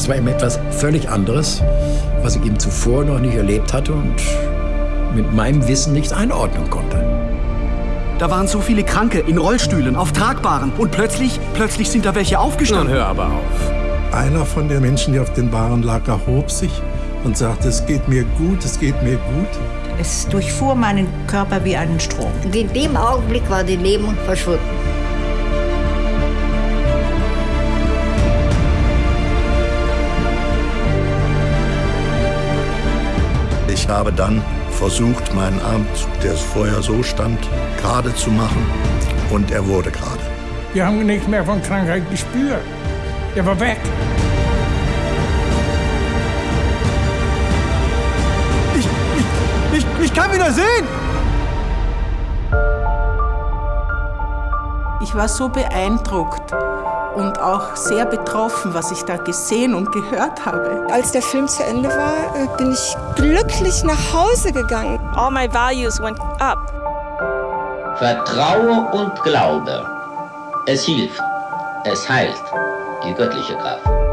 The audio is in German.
Das war eben etwas völlig anderes, was ich eben zuvor noch nicht erlebt hatte und mit meinem Wissen nicht einordnen konnte. Da waren so viele Kranke in Rollstühlen, auf Tragbaren und plötzlich, plötzlich sind da welche aufgestanden. Nun hör aber auf. Einer von den Menschen, die auf den Bahnen lag, erhob sich und sagte, es geht mir gut, es geht mir gut. Es durchfuhr meinen Körper wie einen Strom. Und in dem Augenblick war die Lähmung verschwunden. Habe dann versucht, meinen Arm, der vorher so stand, gerade zu machen. Und er wurde gerade. Wir haben nichts mehr von Krankheit gespürt. Er war weg. Ich, ich, ich, ich kann wieder sehen! Ich war so beeindruckt und auch sehr betroffen, was ich da gesehen und gehört habe. Als der Film zu Ende war, äh, bin ich glücklich nach Hause gegangen. All my values went up. Vertraue und Glaube. Es hilft. Es heilt. Die göttliche Kraft.